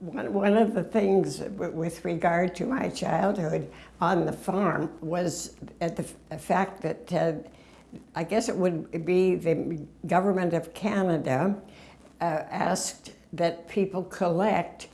one, one of the things with regard to my childhood on the farm was at the fact that uh, I guess it would be the government of Canada uh, asked that people collect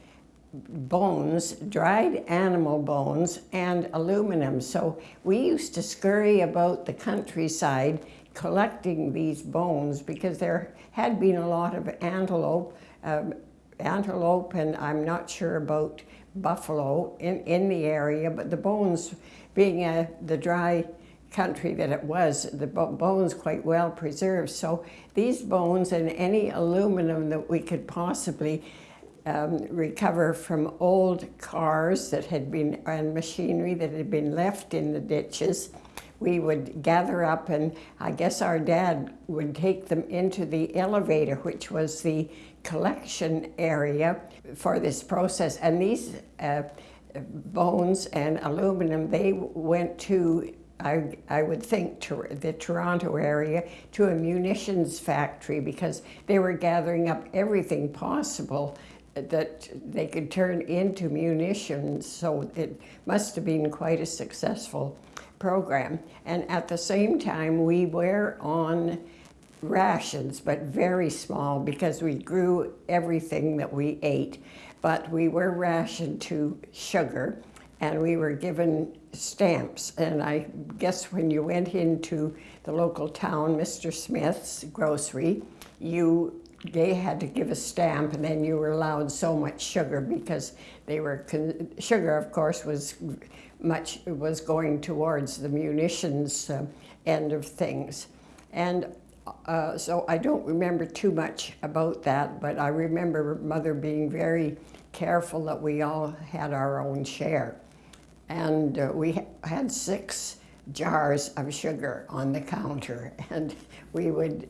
bones, dried animal bones, and aluminum. So we used to scurry about the countryside collecting these bones because there had been a lot of antelope, um, antelope, and I'm not sure about buffalo in, in the area, but the bones being uh, the dry country that it was, the bones quite well preserved. So these bones and any aluminum that we could possibly um, recover from old cars that had been, and machinery that had been left in the ditches. We would gather up, and I guess our dad would take them into the elevator, which was the collection area for this process. And these uh, bones and aluminum, they went to I, I would think to the Toronto area to a munitions factory because they were gathering up everything possible that they could turn into munitions. So it must have been quite a successful program. And at the same time, we were on rations, but very small because we grew everything that we ate. But we were rationed to sugar and we were given stamps. And I guess when you went into the local town, Mr. Smith's grocery, you they had to give a stamp and then you were allowed so much sugar because they were sugar of course was much was going towards the munitions uh, end of things. And uh, so I don't remember too much about that but I remember mother being very careful that we all had our own share. And uh, we had six jars of sugar on the counter and we would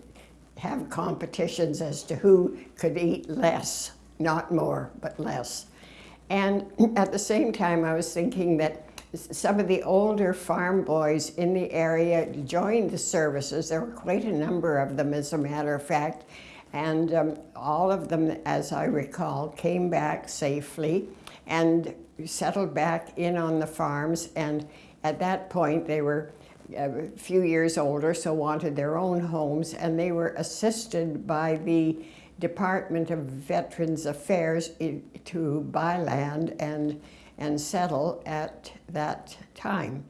have competitions as to who could eat less, not more, but less. And at the same time, I was thinking that some of the older farm boys in the area joined the services. There were quite a number of them, as a matter of fact. And um, all of them, as I recall, came back safely and settled back in on the farms. And at that point, they were a few years older, so wanted their own homes, and they were assisted by the Department of Veterans Affairs to buy land and, and settle at that time.